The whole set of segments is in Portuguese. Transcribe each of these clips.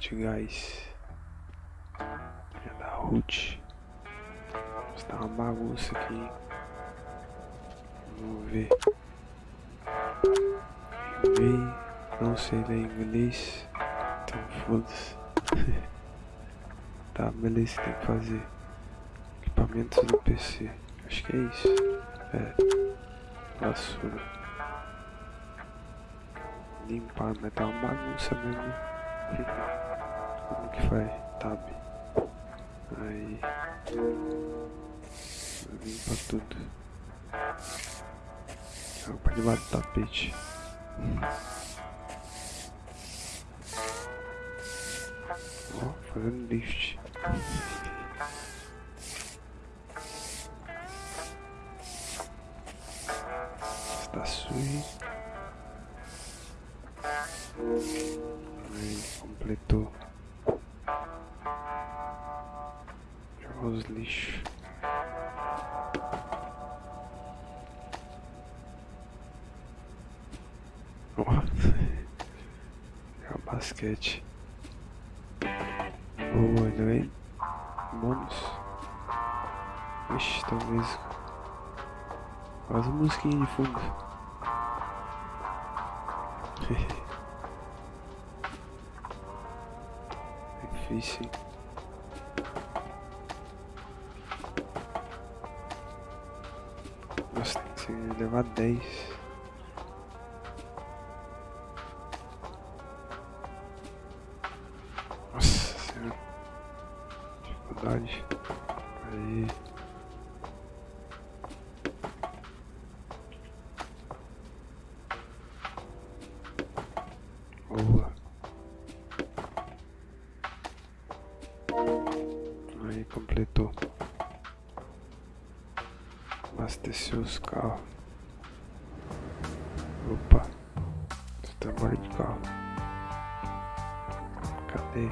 de gás. É da Ruth. Está uma bagunça aqui. Vamos ver. Enviei. Não sei ler inglês. Então foda-se. tá, beleza, tem que fazer. Equipamentos do PC. Acho que é isso. É. Vassoura. Limpar, mas tá uma bagunça mesmo. Que faz? Tab. Aí. Limpa tudo. Joga pra debaixo do tapete. Ó, fazendo lift. Está sujo. Aí, completou. Os lixos. Ó. Jogar basquete. Boa, ainda vem bônus. Ixi, talvez. Quase uma musiquinha de fundo. É difícil. Ser- levar 10. Nossa senhora. Dificuldade. Abasteceu os carros. Opa. Você tá de carro. Cadê?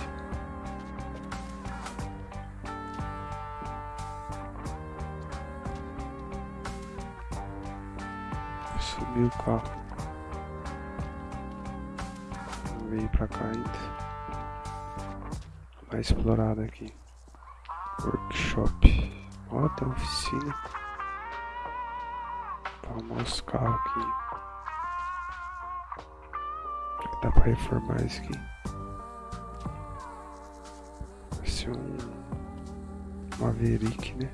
Subiu o carro. Veio pra cá ainda. Mais explorado aqui. Workshop. Ó, tem oficina. Arrumar os carros aqui. Dá pra reformar isso aqui. Vai ser um Maverick, né?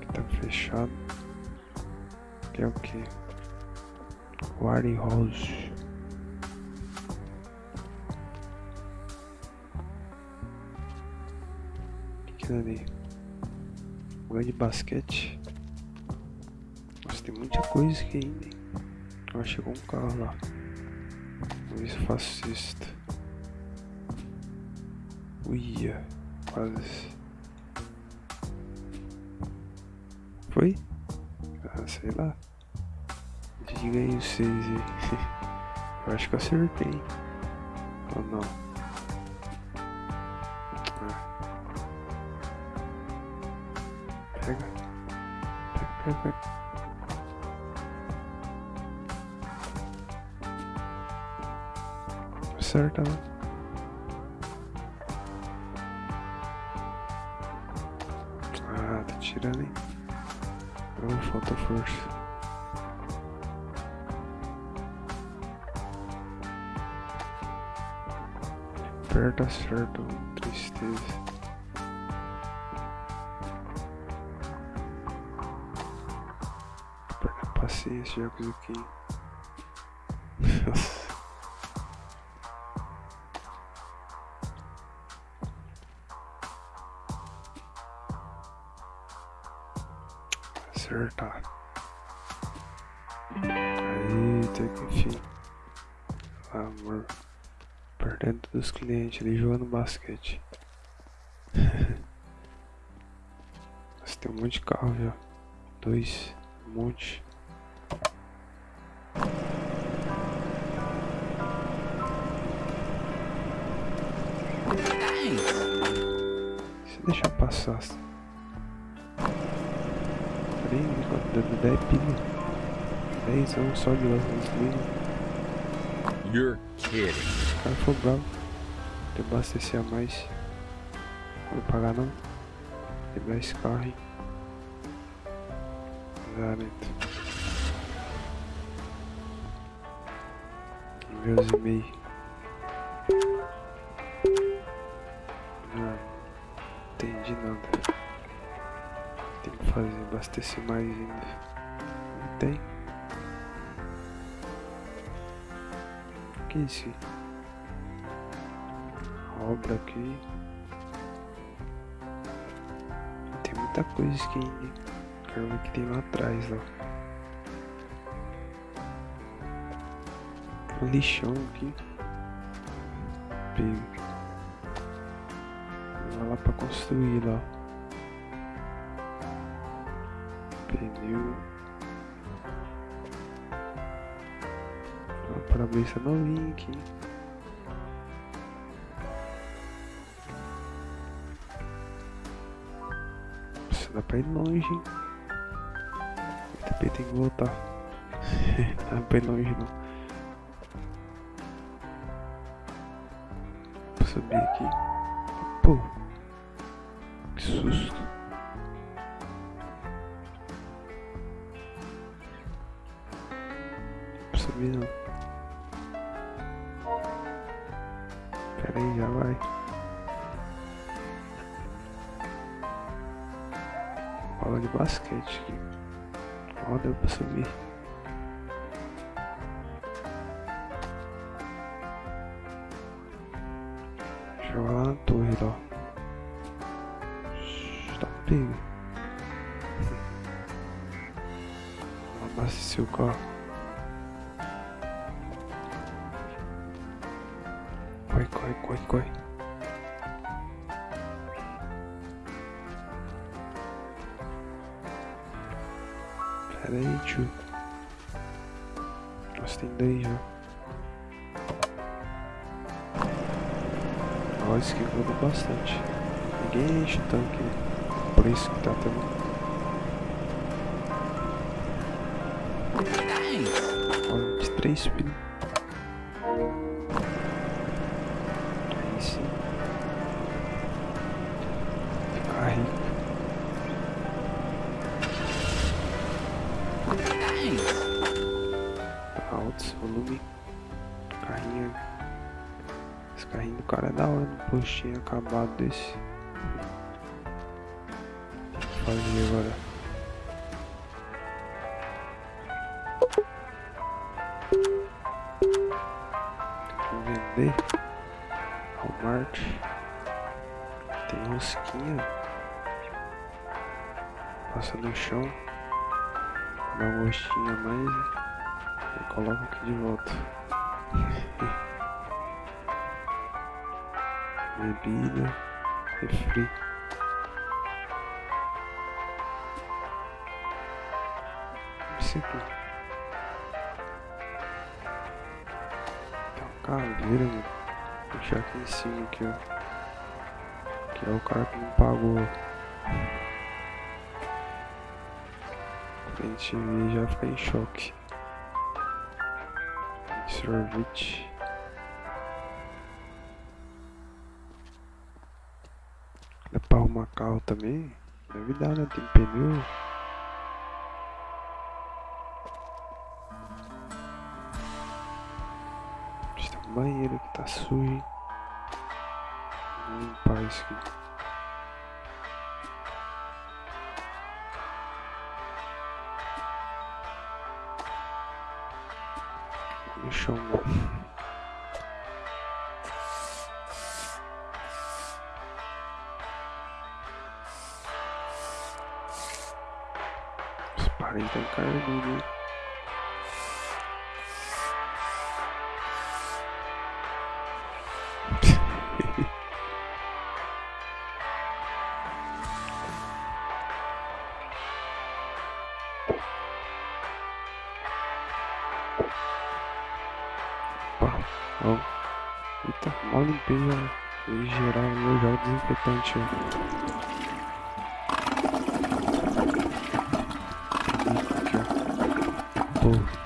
Que tá fechado. Que é o que? Warren House. O que que é ali? Lugar de basquete. Nossa, tem muita coisa aqui ainda. Ó, chegou um carro lá. Vamos ver se eu faço. Uia, quase. Foi? Ah, sei lá. Diga aí vocês aí. Eu acho que eu acertei. Ou não? Acerta, né? Ah, tá tirando, hein? Oh, falta força. Aperta certo, tristeza. Perda paciência, jogos aqui. Nossa. Acertar. Aí, tem que enfim. Amor. Perdendo dos clientes ali jogando basquete. Mas tem um monte de carro já. Dois. Um monte. Deixar passar. Peraí, dando 10 pilha. 10 anos só de gasolina. You're kidding. O cara foi bravo. Tem que abastecer a mais. Não vou pagar não. Quebrar esse carro, hein? Zarento. Ver os e-mails. Entendi nada. Tem que fazer, abastecer mais ainda. Não tem. O que é isso? Obra aqui. Tem muita coisa hein? Quero ver que tem lá atrás lá. Um lixão aqui. Pego. Lá pra construir lá. Pneu. O para-brisa novinho aqui. Nossa, dá pra ir longe, hein? Tem que voltar. não dá pra ir longe não. Subir aqui. Pô. Que susto. Não subir não. Pera aí, já vai. Bola de basquete aqui. Ó, deu pra subir. Joga lá na torre, ó. Vamos abastecer o carro. Corre, corre, corre, corre. Pera aí, tio. Nossa, tem dois já. Ó, mudou bastante. Ninguém enche o tanque. Por isso que tá tendo. De três pilhas. Aí sim. Ficar rico. Alto esse volume. Carrinho. Esse carrinho do cara é da hora, postinho acabado desse. Fazer agora. Vender. Walmart. Tem rosquinha. Passa no chão. Dá um gostinho a mais. E coloca aqui de volta. Bebida, refri. Aqui. Tem uma caveira, mano. Vou deixar aqui em cima aqui, ó. Que é o cara que não pagou. A gente já fica em choque. Sorvete. Dá pra arrumar carro também? Deve dar, né? Tem pneu. Banheiro que tá sujo? Vou limpar isso aqui. Chão, não. Os parentes estão carnudos, Opa, ó. Eita, mal limpei já. Em geral, eu já o desinfetante. Pô.